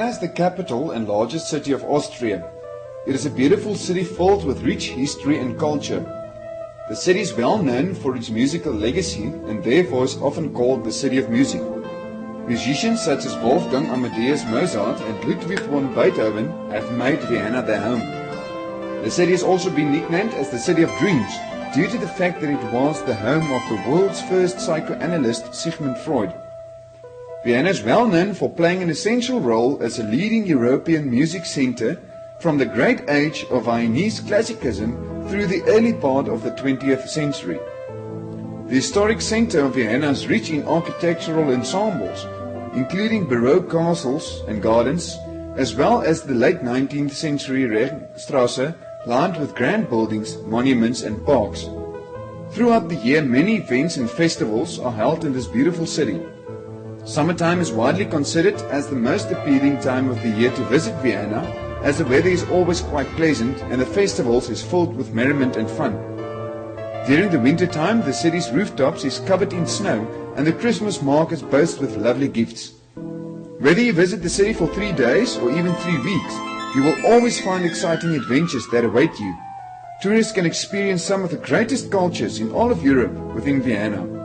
the capital and largest city of Austria. It is a beautiful city filled with rich history and culture. The city is well known for its musical legacy and therefore is often called the City of Music. Musicians such as Wolfgang Amadeus Mozart and Ludwig van Beethoven have made Vienna their home. The city has also been nicknamed as the City of Dreams due to the fact that it was the home of the world's first psychoanalyst Sigmund Freud. Vienna is well known for playing an essential role as a leading European music center from the great age of Viennese classicism through the early part of the 20th century. The historic center of Vienna is rich in architectural ensembles, including Baroque castles and gardens, as well as the late 19th century Ringstrasse, lined with grand buildings, monuments and parks. Throughout the year, many events and festivals are held in this beautiful city. Summertime is widely considered as the most appealing time of the year to visit Vienna as the weather is always quite pleasant and the festivals is filled with merriment and fun. During the winter time, the city's rooftops is covered in snow and the Christmas markets boast with lovely gifts. Whether you visit the city for three days or even three weeks, you will always find exciting adventures that await you. Tourists can experience some of the greatest cultures in all of Europe within Vienna.